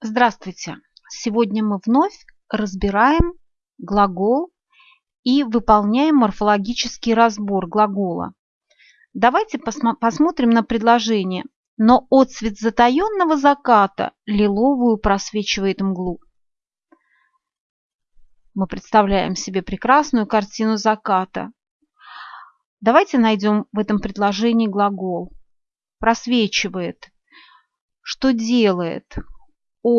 Здравствуйте! Сегодня мы вновь разбираем глагол и выполняем морфологический разбор глагола. Давайте посмотрим на предложение. Но отцвет затаенного заката лиловую просвечивает мглу. Мы представляем себе прекрасную картину заката. Давайте найдем в этом предложении глагол. Просвечивает. Что делает?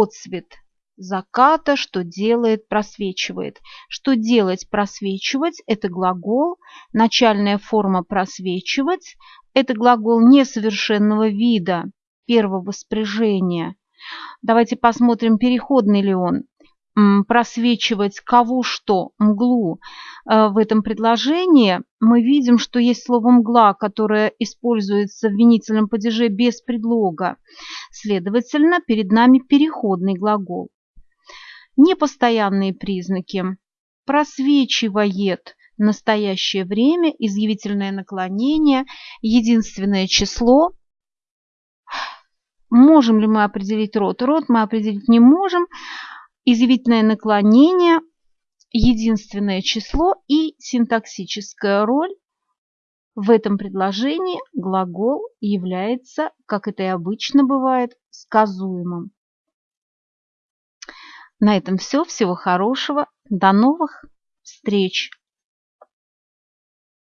Отцвет заката, что делает, просвечивает. Что делать, просвечивать – это глагол, начальная форма просвечивать – это глагол несовершенного вида, первого спряжения. Давайте посмотрим, переходный ли он просвечивать кого что, мглу. Э, в этом предложении мы видим, что есть слово «мгла», которое используется в винительном падеже без предлога. Следовательно, перед нами переходный глагол. Непостоянные признаки. Просвечивает настоящее время, изъявительное наклонение, единственное число. Можем ли мы определить род? Род мы определить не можем изъявительное наклонение, единственное число и синтаксическая роль. В этом предложении глагол является, как это и обычно бывает, сказуемым. На этом все. Всего хорошего. До новых встреч!